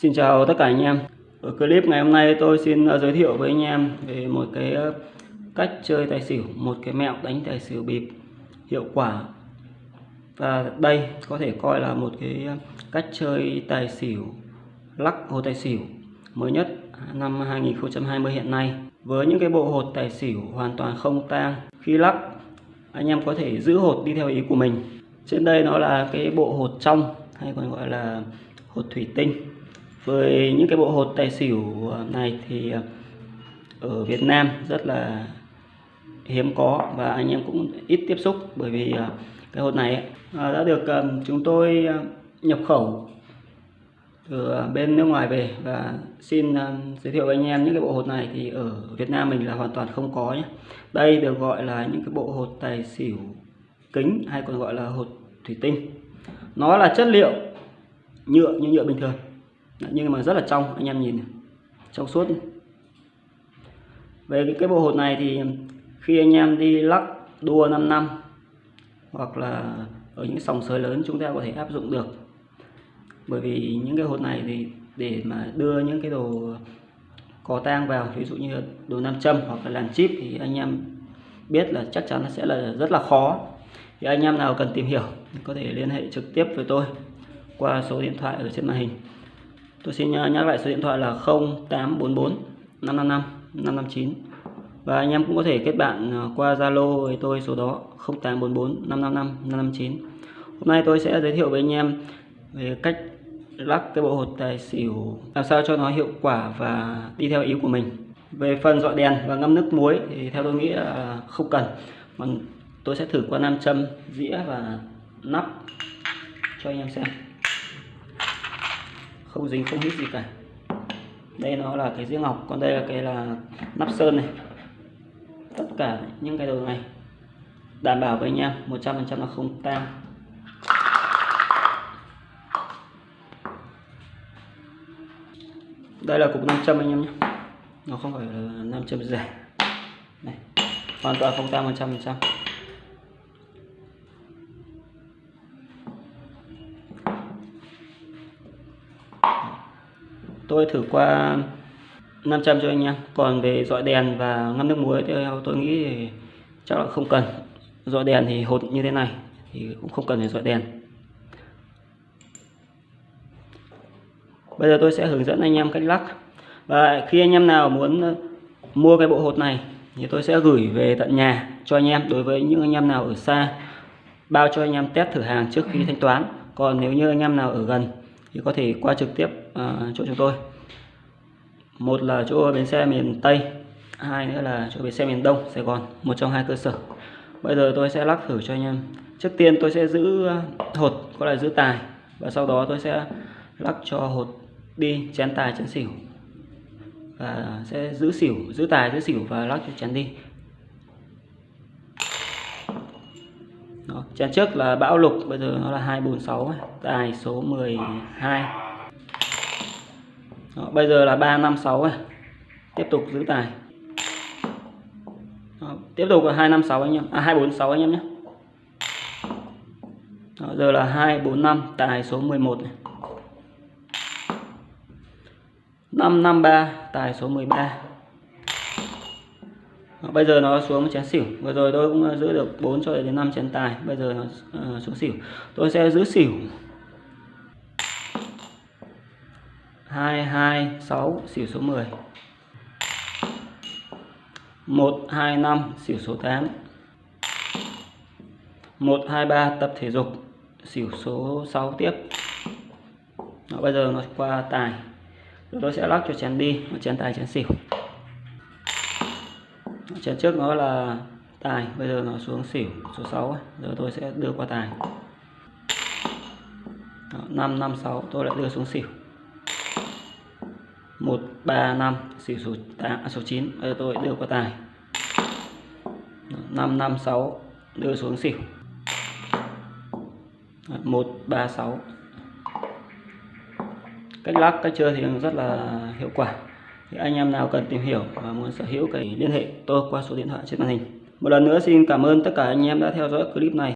Xin chào tất cả anh em. Ở clip ngày hôm nay tôi xin à, giới thiệu với anh em về một cái à, cách chơi tài xỉu, một cái mẹo đánh tài xỉu bịp hiệu quả. Và đây có thể coi là một cái à, cách chơi tài xỉu lắc hồ tài xỉu mới nhất năm 2020 hiện nay. Với những cái bộ hột tài xỉu hoàn toàn không tang, khi lắc anh em có thể giữ hột đi theo ý của mình. Trên đây nó là cái bộ hột trong hay còn gọi là hột thủy tinh với những cái bộ hột tài xỉu ờ, này thì ờ, ở Việt Nam rất là hiếm có và anh em cũng ít tiếp xúc bởi vì ờ, cái hột này đã được chúng tôi nhập khẩu từ bên nước ngoài về và xin giới thiệu với anh em những cái bộ hột này thì ở Việt Nam mình là hoàn toàn không có nhé. Đây được gọi là những cái bộ hột tài xỉu kính hay còn gọi là hột thủy tinh. Nó là chất liệu nhựa như nhựa bình thường nhưng mà rất là trong anh em nhìn trong suốt về cái, cái bộ hột này thì khi anh em đi lắc đua 5 năm hoặc là ở những sòng sới lớn chúng ta có thể áp dụng được. Bởi vì những cái hột này thì để mà đưa những cái đồ có tang vào ví dụ như đồ nam châm hoặc là làn chip thì anh em biết là chắc chắn sẽ là rất là khó. Thì anh em nào cần tìm hiểu có thể liên hệ trực tiếp với tôi qua số điện thoại ở trên màn hình. Tôi xin nhắc lại số điện thoại là 0844 555 559 và anh em cũng có thể kết bạn à, qua Zalo với tôi số đó 0844 555 559 Hôm nay tôi sẽ giới thiệu với anh em về cách lắc cái bộ hột tài xỉu, làm sao cho nó hiệu quả và đi theo ý của mình. Về phần dọi đèn và ngâm nước muối thì theo tôi nghĩ là không cần. Mà tôi sẽ thử qua nam châm dĩa và nắp cho anh em xem không dính không hít gì cả. Đây nó là cái riêng ngọc, còn đây là cái là nắp sơn này. Tất cả những cái đồ này đảm bảo với anh em 100% là không tan đây là cục nam châm anh em nhé. Nó không phải là nam châm rẻ. Này, hoàn toàn không tan 100% tôi thử qua 500 cho anh em. Còn về dọi đèn và ngăn nước muối theo tôi nghĩ thì chắc là không cần. Dọi đèn thì hột như thế này thì cũng không cần phải dọi đèn. Bây giờ tôi sẽ hướng dẫn anh em cách lắc. Và khi anh em nào muốn mua cái bộ hột này thì tôi sẽ gửi về tận nhà cho anh em. Đối với những anh em nào ở xa, bao cho anh em test thử hàng trước khi thanh toán. Còn nếu như anh em nào ở gần thì có thể qua trực tiếp uh, chỗ chúng tôi. Một là chỗ bến xe miền Tây hai nữa là chỗ bến xe miền Đông Sài Gòn một trong hai cơ sở. Bây giờ tôi sẽ lắc thử cho anh em. Trước tiên tôi sẽ giữ ờ, hột có là giữ tài và sau đó tôi sẽ lắc cho hột đi chén tài chén xỉu. Và sẽ giữ xỉu giữ tài giữ xỉu và lắc cho chén đi. Đó, chén trước là bão lục bây giờ nó là 246 tài số 12 Đó, bây giờ là 356 này tiếp tục giữ tài Đó, tiếp tục là 256 anh em à 246 anh em nhé. Đó, giờ là 245 tài số 11 này. 553 tài số 13 Ờ, bây giờ nó xuống chén xỉu. Vừa rồi tôi cũng ờ, giữ được 4 cho đến 5 chén tài. Bây giờ nó xuống xỉu. Tôi sẽ giữ xỉu. 226 xỉu số 10 125 xỉu số 8 123 tập thể dục. Xỉu số 6 tiếp. Đó, bây giờ nó qua tài. Rồi tôi sẽ lắc cho chén đi. Chén tài chén xỉu chén trước nó là tài bây giờ nó xuống xỉu số 6 giờ tôi sẽ đưa qua tài. Đó, 5 5 6 tôi lại đưa xuống xỉu. 1 3 5 xỉu số 8 à, số 9 bây giờ tôi đưa qua tài. Đó, 5 5 6 đưa xuống xỉu. Đó, 1 3 6 cách lắc cách chơi thì rất là hiệu quả thì anh em nào cần tìm hiểu và muốn sở hữu cái liên hệ, tôi qua số điện thoại trên màn hình. Một lần nữa xin cảm ơn tất cả anh em đã theo dõi clip này.